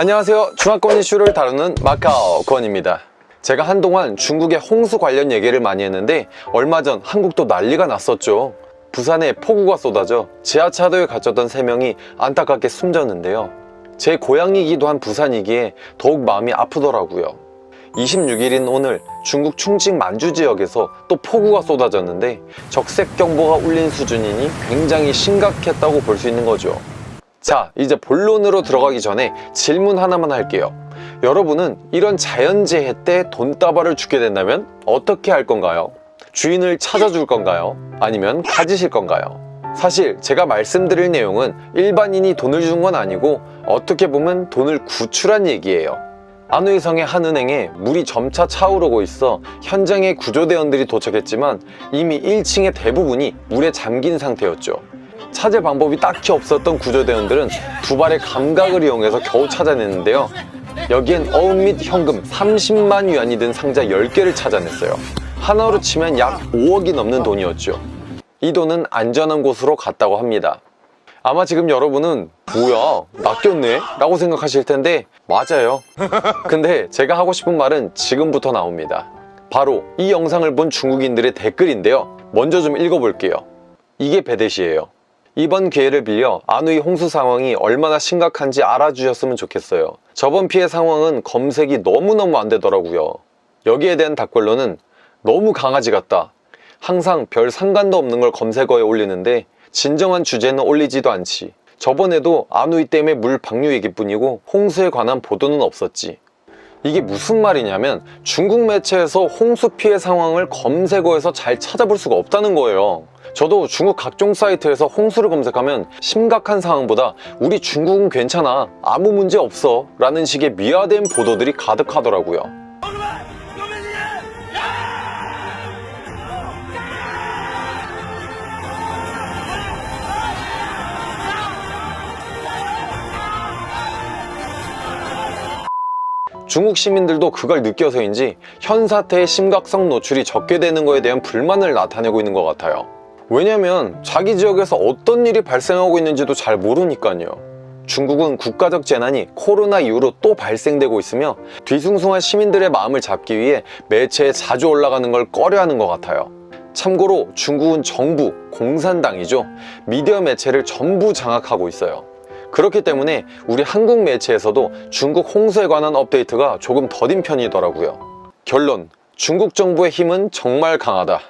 안녕하세요. 중화권 이슈를 다루는 마카오 권입니다. 제가 한동안 중국의 홍수 관련 얘기를 많이 했는데 얼마 전 한국도 난리가 났었죠. 부산에 폭우가 쏟아져 지하차도에 갇혔던 3명이 안타깝게 숨졌는데요. 제 고향이기도 한 부산이기에 더욱 마음이 아프더라고요. 26일인 오늘 중국 충칭 만주 지역에서 또 폭우가 쏟아졌는데 적색경보가 울린 수준이니 굉장히 심각했다고 볼 수 있는 거죠 자 이제 본론으로 들어가기 전에 질문 하나만 할게요 여러분은 이런 자연재해 때 돈다발을 주게 된다면 어떻게 할 건가요? 주인을 찾아줄 건가요? 아니면 가지실 건가요? 사실 제가 말씀드릴 내용은 일반인이 돈을 준 건 아니고 어떻게 보면 돈을 구출한 얘기예요 안우이성의 한 은행에 물이 점차 차오르고 있어 현장에 구조대원들이 도착했지만 이미 1층의 대부분이 물에 잠긴 상태였죠 찾을 방법이 딱히 없었던 구조대원들은 두 발의 감각을 이용해서 겨우 찾아냈는데요. 여기엔 어음 및 현금 30만 위안이 든 상자 10개를 찾아냈어요. 하나로 치면 약 5억이 넘는 돈이었죠. 이 돈은 안전한 곳으로 갔다고 합니다. 아마 지금 여러분은 뭐야 낚였네? 라고 생각하실 텐데 맞아요. 근데 제가 하고 싶은 말은 지금부터 나옵니다. 바로 이 영상을 본 중국인들의 댓글인데요. 먼저 좀 읽어볼게요. 이게 배댓이에요 이번 기회를 빌려 안우이 홍수 상황이 얼마나 심각한지 알아주셨으면 좋겠어요. 저번 피해 상황은 검색이 너무너무 안 되더라고요. 여기에 대한 답글로는 너무 강아지 같다. 항상 별 상관도 없는 걸 검색어에 올리는데 진정한 주제는 올리지도 않지. 저번에도 안우이 때문에 물 방류 얘기뿐이고 홍수에 관한 보도는 없었지. 이게 무슨 말이냐면 중국 매체에서 홍수 피해 상황을 검색어에서 잘 찾아볼 수가 없다는 거예요 저도 중국 각종 사이트에서 홍수를 검색하면 심각한 상황보다 우리 중국은 괜찮아 아무 문제 없어 라는 식의 미화된 보도들이 가득하더라고요. 중국 시민들도 그걸 느껴서인지 현 사태의 심각성 노출이 적게 되는 것에 대한 불만을 나타내고 있는 것 같아요 왜냐면 자기 지역에서 어떤 일이 발생하고 있는지도 잘 모르니까요. 중국은 국가적 재난이 코로나 이후로 또 발생되고 있으며 뒤숭숭한 시민들의 마음을 잡기 위해 매체에 자주 올라가는 걸 꺼려하는 것 같아요. 참고로 중국은 정부, 공산당이죠. 미디어 매체를 전부 장악하고 있어요. 그렇기 때문에 우리 한국 매체에서도 중국 홍수에 관한 업데이트가 조금 더딘 편이더라고요. 결론 중국 정부의 힘은 정말 강하다